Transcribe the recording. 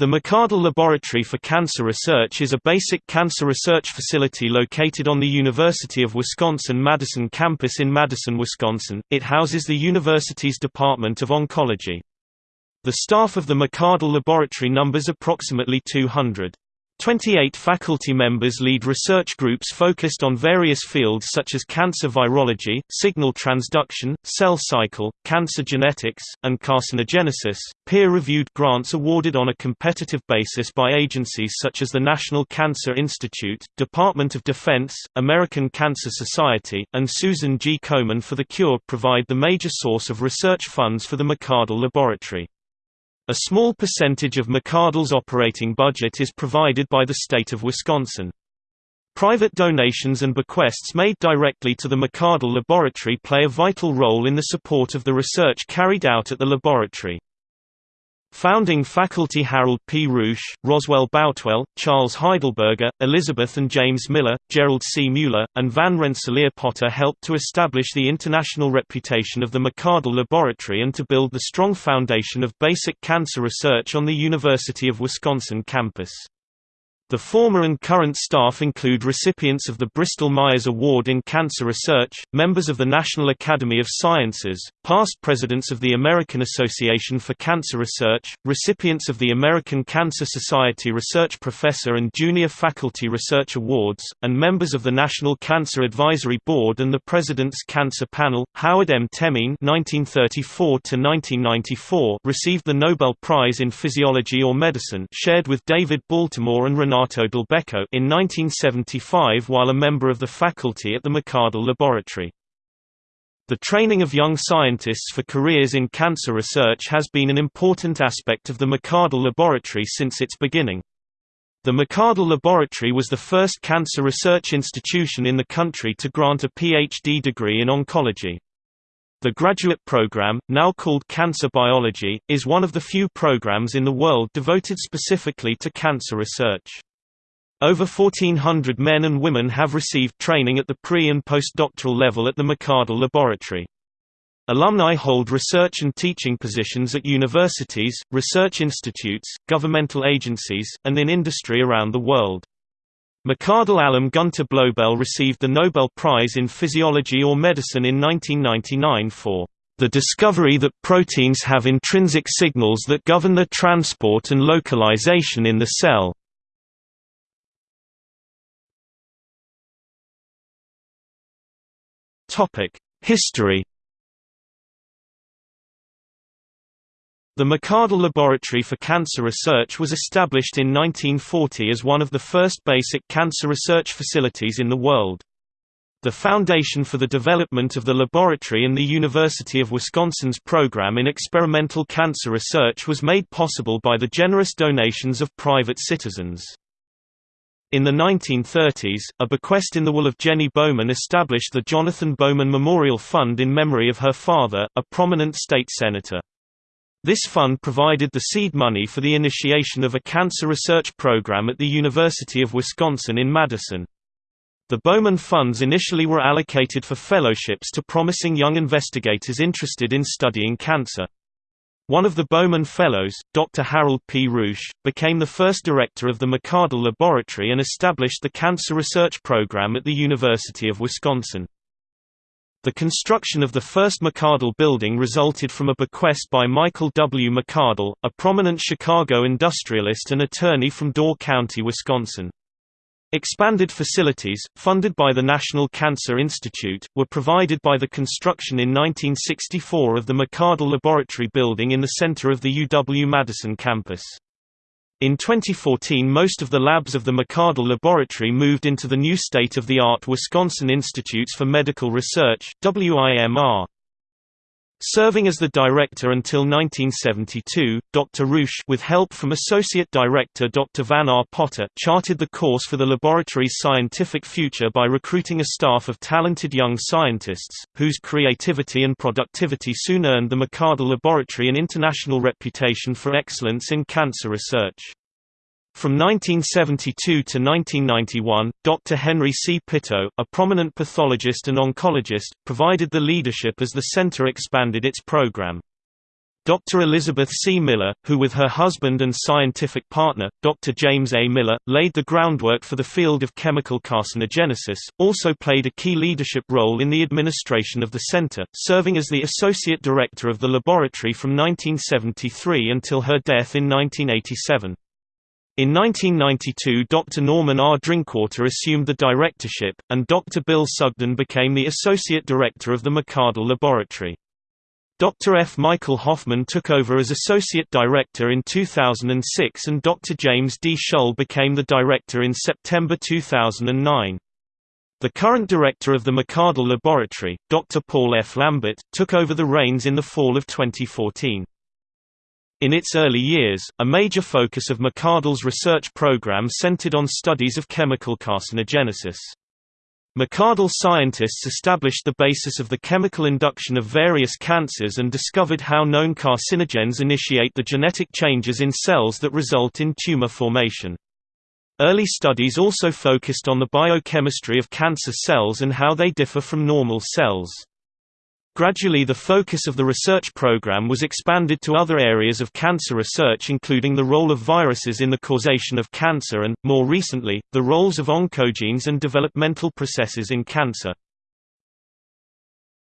The McArdle Laboratory for Cancer Research is a basic cancer research facility located on the University of Wisconsin-Madison campus in Madison, Wisconsin. It houses the university's Department of Oncology. The staff of the McArdle Laboratory numbers approximately 200. 28 faculty members lead research groups focused on various fields such as cancer virology, signal transduction, cell cycle, cancer genetics, and carcinogenesis. Peer reviewed grants awarded on a competitive basis by agencies such as the National Cancer Institute, Department of Defense, American Cancer Society, and Susan G. Komen for the Cure provide the major source of research funds for the McArdle Laboratory. A small percentage of McArdle's operating budget is provided by the state of Wisconsin. Private donations and bequests made directly to the McArdle Laboratory play a vital role in the support of the research carried out at the laboratory. Founding faculty Harold P. Rusch, Roswell Boutwell, Charles Heidelberger, Elizabeth and James Miller, Gerald C. Mueller, and Van Rensselaer Potter helped to establish the international reputation of the McArdle Laboratory and to build the strong foundation of basic cancer research on the University of Wisconsin campus. The former and current staff include recipients of the Bristol-Myers Award in Cancer Research, members of the National Academy of Sciences, past presidents of the American Association for Cancer Research, recipients of the American Cancer Society Research Professor and Junior Faculty Research Awards, and members of the National Cancer Advisory Board and the President's Cancer Panel. Howard M. Temin (1934–1994) received the Nobel Prize in Physiology or Medicine, shared with David Baltimore and Renato Dulbecco in 1975 while a member of the faculty at the McArdle Laboratory. The training of young scientists for careers in cancer research has been an important aspect of the McArdle Laboratory since its beginning. The McArdle Laboratory was the first cancer research institution in the country to grant a PhD degree in oncology. The graduate program, now called Cancer Biology, is one of the few programs in the world devoted specifically to cancer research. Over 1,400 men and women have received training at the pre- and postdoctoral level at the McArdle Laboratory. Alumni hold research and teaching positions at universities, research institutes, governmental agencies, and in industry around the world. McArdle alum Gunter Blobel received the Nobel Prize in Physiology or Medicine in 1999 for the discovery that proteins have intrinsic signals that govern their transport and localization in the cell. History The McArdle Laboratory for Cancer Research was established in 1940 as one of the first basic cancer research facilities in the world. The foundation for the development of the laboratory and the University of Wisconsin's program in experimental cancer research was made possible by the generous donations of private citizens. In the 1930s, a bequest in the will of Jenny Bowman established the Jonathan Bowman Memorial Fund in memory of her father, a prominent state senator. This fund provided the seed money for the initiation of a cancer research program at the University of Wisconsin in Madison. The Bowman funds initially were allocated for fellowships to promising young investigators interested in studying cancer. One of the Bowman Fellows, Dr. Harold P. Rusch, became the first director of the McArdle Laboratory and established the Cancer Research Program at the University of Wisconsin. The construction of the first McArdle building resulted from a bequest by Michael W. McArdle, a prominent Chicago industrialist and attorney from Door County, Wisconsin. Expanded facilities, funded by the National Cancer Institute, were provided by the construction in 1964 of the McArdle Laboratory building in the center of the UW-Madison campus. In 2014 most of the labs of the McArdle Laboratory moved into the new state-of-the-art Wisconsin Institutes for Medical Research WIMR. Serving as the director until 1972, Dr. Rusch with help from Associate Director Dr. Van R. Potter charted the course for the laboratory's scientific future by recruiting a staff of talented young scientists, whose creativity and productivity soon earned the McArdle Laboratory an international reputation for excellence in cancer research. From 1972 to 1991, Dr. Henry C. Pitot, a prominent pathologist and oncologist, provided the leadership as the center expanded its program. Dr. Elizabeth C. Miller, who with her husband and scientific partner, Dr. James A. Miller, laid the groundwork for the field of chemical carcinogenesis, also played a key leadership role in the administration of the center, serving as the associate director of the laboratory from 1973 until her death in 1987. In 1992 Dr. Norman R. Drinkwater assumed the directorship, and Dr. Bill Sugden became the associate director of the McArdle Laboratory. Dr. F. Michael Hoffman took over as Associate Director in 2006 and Dr. James D. Shull became the Director in September 2009. The current director of the McArdle Laboratory, Dr. Paul F. Lambert, took over the reins in the fall of 2014. In its early years, a major focus of McArdle's research program centered on studies of chemical carcinogenesis. McArdle scientists established the basis of the chemical induction of various cancers and discovered how known carcinogens initiate the genetic changes in cells that result in tumor formation. Early studies also focused on the biochemistry of cancer cells and how they differ from normal cells. Gradually the focus of the research program was expanded to other areas of cancer research including the role of viruses in the causation of cancer and, more recently, the roles of oncogenes and developmental processes in cancer.